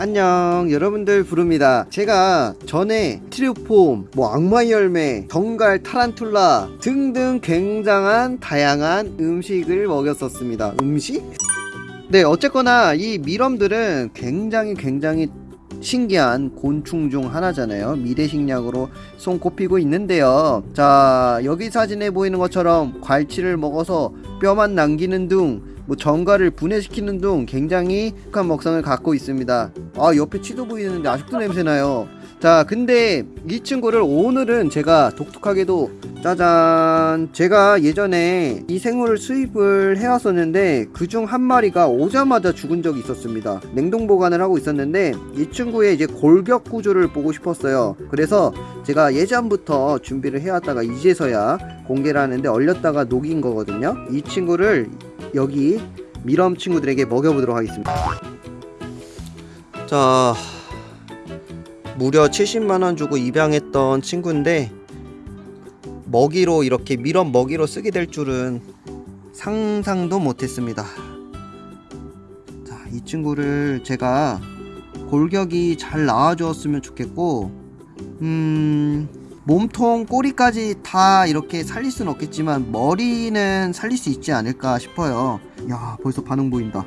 안녕 여러분들 부릅니다 제가 전에 트리오폼 뭐 악마의 열매 덩갈 타란툴라 등등 굉장한 다양한 음식을 먹였었습니다 음식? 네 어쨌거나 이 미럼들은 굉장히 굉장히 신기한 곤충 중 하나잖아요. 미래식약으로 손꼽히고 있는데요. 자 여기 사진에 보이는 것처럼 괄치를 먹어서 뼈만 남기는 등뭐 정가를 분해시키는 등 굉장히 독한 먹성을 갖고 있습니다. 아 옆에 치도 보이는데 아직도 냄새나요 자 근데 이 친구를 오늘은 제가 독특하게도 짜잔. 제가 예전에 이 생물을 수입을 해왔었는데 그중 한 마리가 오자마자 죽은 적이 있었습니다. 냉동 보관을 하고 있었는데 이 친구의 이제 골격 구조를 보고 싶었어요. 그래서 제가 예전부터 준비를 해왔다가 이제서야 공개를 하는데 얼렸다가 녹인 거거든요. 이 친구를 여기 미럼 친구들에게 먹여보도록 하겠습니다. 자 무려 70만원 주고 입양했던 친구인데 먹이로 이렇게 미럼 먹이로 쓰게 될 줄은 상상도 못했습니다. 자, 이 친구를 제가 골격이 잘 나와주었으면 좋겠고 음... 몸통 꼬리까지 다 이렇게 살릴 수는 없겠지만 머리는 살릴 수 있지 않을까 싶어요. 야 벌써 반응 보인다.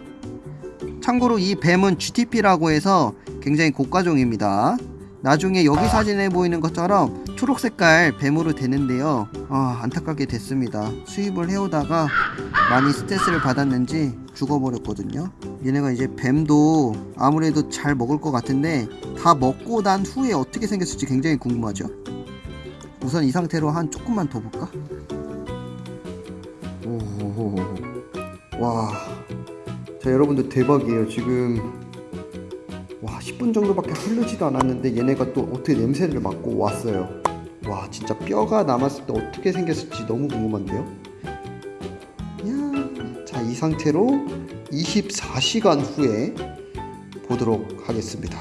참고로 이 뱀은 GTP라고 해서 굉장히 고가종입니다 나중에 여기 사진에 보이는 것처럼 초록 색깔 뱀으로 되는데요. 아 안타깝게 됐습니다. 수입을 해오다가 많이 스트레스를 받았는지 죽어버렸거든요. 얘네가 이제 뱀도 아무래도 잘 먹을 것 같은데 다 먹고 난 후에 어떻게 생겼을지 굉장히 궁금하죠. 우선 이 상태로 한 조금만 더 볼까? 오, 와, 자 여러분들 대박이에요. 지금 와 10분 정도밖에 흐르지도 않았는데 얘네가 또 어떻게 냄새를 맡고 왔어요. 와 진짜 뼈가 남았을 때 어떻게 생겼을지 너무 궁금한데요. 야, 자이 상태로 24시간 후에 보도록 하겠습니다.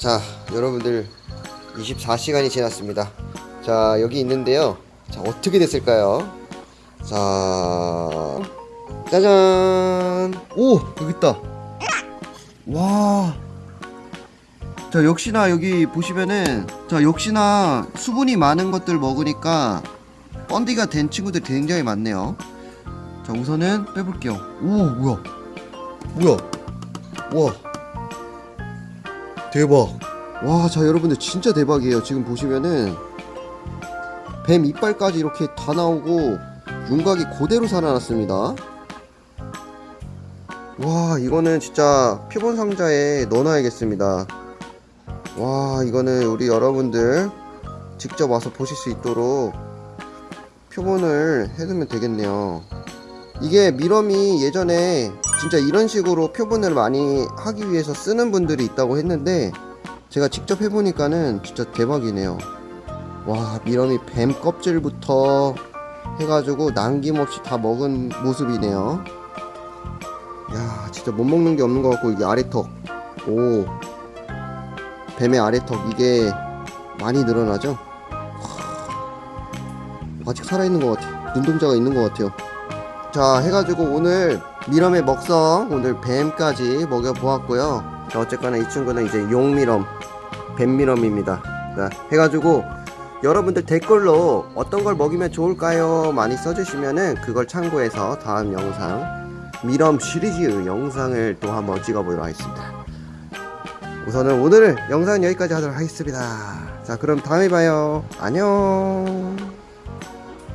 자 여러분들 24시간이 지났습니다 자 여기 있는데요 자 어떻게 됐을까요 자 짜잔 오 여기 있다 와 자 역시나 여기 보시면은 자 역시나 수분이 많은 것들 먹으니까 번디가 된 친구들 굉장히 많네요. 자 우선은 빼볼게요. 오 뭐야? 뭐야? 와. 대박. 와, 자 여러분들 진짜 대박이에요. 지금 보시면은 뱀 이빨까지 이렇게 다 나오고 윤곽이 그대로 살아났습니다. 와, 이거는 진짜 표본 상자에 넣어놔야겠습니다. 와, 이거는 우리 여러분들 직접 와서 보실 수 있도록 표본을 해두면 되겠네요. 이게 미럼이 예전에 진짜 이런 식으로 표본을 많이 하기 위해서 쓰는 분들이 있다고 했는데 제가 직접 해보니까는 진짜 대박이네요 와 미럼이 뱀 껍질부터 해가지고 남김없이 다 먹은 모습이네요 야 진짜 못 먹는 게 없는 것 같고 이게 아래턱. 오. 뱀의 아래턱 이게 많이 늘어나죠? 아직 살아있는 것 같아. 눈동자가 있는 것 같아요. 자 해가지고 오늘 미럼의 먹성 오늘 뱀까지 먹여보았고요. 자 어쨌거나 이 친구는 이제 용미럼 뱀미럼입니다. 자, 해가지고 여러분들 댓글로 어떤 걸 먹이면 좋을까요? 많이 써주시면은 그걸 참고해서 다음 영상 미럼 시리즈 영상을 또 한번 찍어보도록 하겠습니다. 우선은 오늘 영상 여기까지 하도록 하겠습니다. 자 그럼 다음에 봐요. 안녕